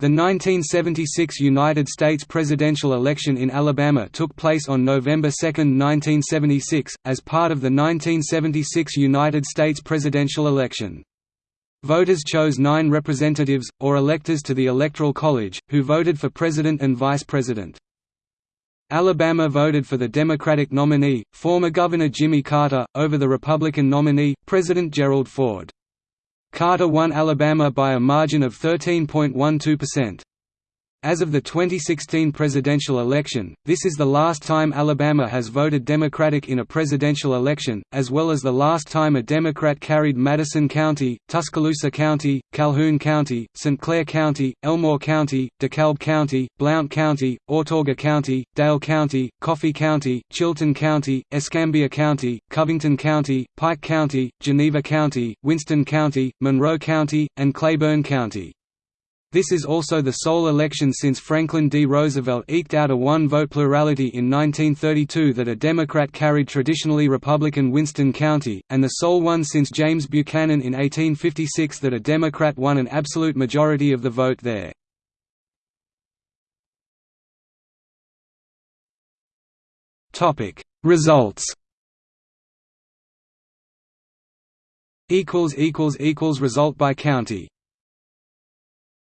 The 1976 United States presidential election in Alabama took place on November 2, 1976, as part of the 1976 United States presidential election. Voters chose nine representatives, or electors to the Electoral College, who voted for president and vice president. Alabama voted for the Democratic nominee, former Governor Jimmy Carter, over the Republican nominee, President Gerald Ford. Carter won Alabama by a margin of 13.12%. As of the 2016 presidential election, this is the last time Alabama has voted Democratic in a presidential election, as well as the last time a Democrat carried Madison County, Tuscaloosa County, Calhoun County, St. Clair County, Elmore County, DeKalb County, Blount County, Autauga County, Dale County, Coffee County, Chilton County, Escambia County, Covington County, Pike County, Geneva County, Winston County, Monroe County, and Cleburne County. This is also the sole election since Franklin D. Roosevelt eked out a one-vote plurality in 1932 that a Democrat carried traditionally Republican Winston County, and the sole one since James Buchanan in 1856 that a Democrat won an absolute majority of the vote there. Results Result by county